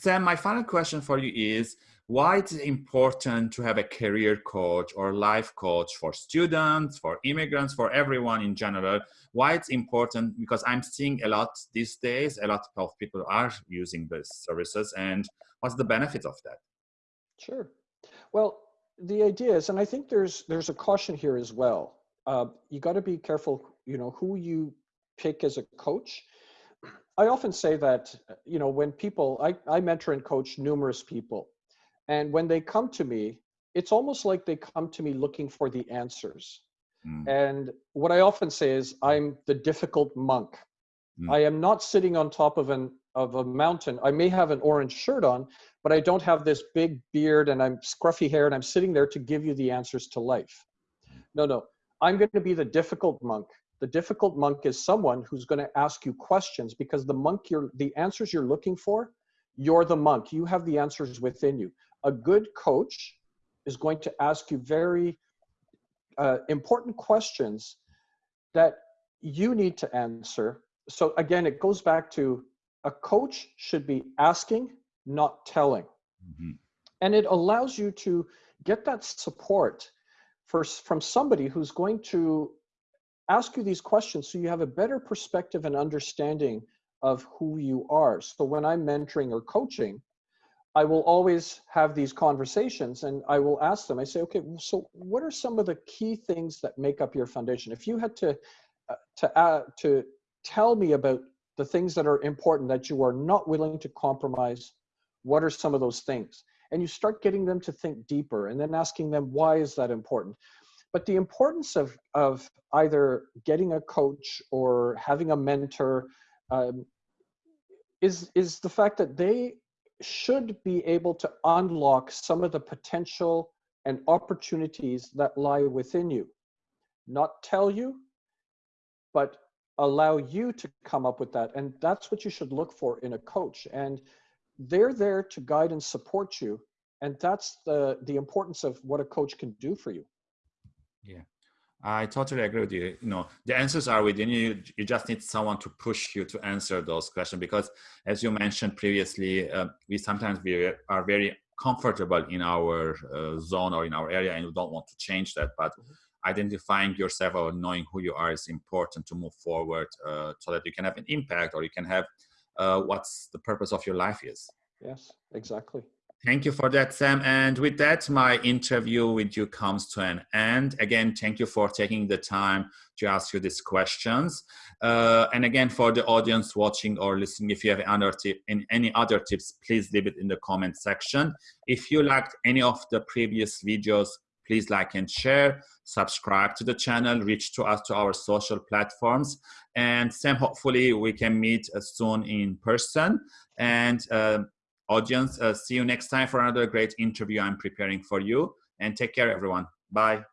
Sam, my final question for you is, why it's important to have a career coach or life coach for students, for immigrants, for everyone in general? Why it's important? Because I'm seeing a lot these days, a lot of people are using these services and what's the benefit of that? Sure. Well, the idea is, and I think there's there's a caution here as well. Uh, you got to be careful, you know, who you pick as a coach. I often say that, you know, when people, I, I mentor and coach numerous people, and when they come to me, it's almost like they come to me looking for the answers. Mm. And what I often say is, I'm the difficult monk. Mm. I am not sitting on top of an of a mountain. I may have an orange shirt on, but I don't have this big beard and I'm scruffy hair and I'm sitting there to give you the answers to life. No, no. I'm going to be the difficult monk. The difficult monk is someone who's going to ask you questions because the monk you're the answers you're looking for, you're the monk. You have the answers within you. A good coach is going to ask you very uh, important questions that you need to answer. So again, it goes back to a coach should be asking, not telling. Mm-hmm. And it allows you to get that support for, from somebody who's going to ask you these questions so you have a better perspective and understanding of who you are. So when I'm mentoring or coaching, I will always have these conversations and I will ask them, I say, okay, so what are some of the key things that make up your foundation? If you had to, uh, to, uh, to tell me about the things that are important that you are not willing to compromise what are some of those things and you start getting them to think deeper and then asking them why is that important but the importance of of either getting a coach or having a mentor um, is is the fact that they should be able to unlock some of the potential and opportunities that lie within you. Not tell you but allow you to come up with that and that's what you should look for in a coach and they're there to guide and support you and that's the the importance of what a coach can do for you yeah i totally agree with you you know the answers are within you you just need someone to push you to answer those questions because as you mentioned previously uh, we sometimes we are very comfortable in our uh, zone or in our area and we don't want to change that but mm-hmm. identifying yourself or knowing who you are is important to move forward uh, so that you can have an impact or you can have uh, what's the purpose of your life is. Yes, exactly. Thank you for that, Sam. And with that, my interview with you comes to an end. Again, thank you for taking the time to ask you these questions. Uh, and again, for the audience watching or listening, if you have other tip, any other tips, please leave it in the comment section. If you liked any of the previous videos, please like and share, subscribe to the channel, reach to us to our social platforms, and Sam, hopefully we can meet uh, soon in person. And uh, audience, uh, see you next time for another great interview I'm preparing for you. And take care, everyone. Bye.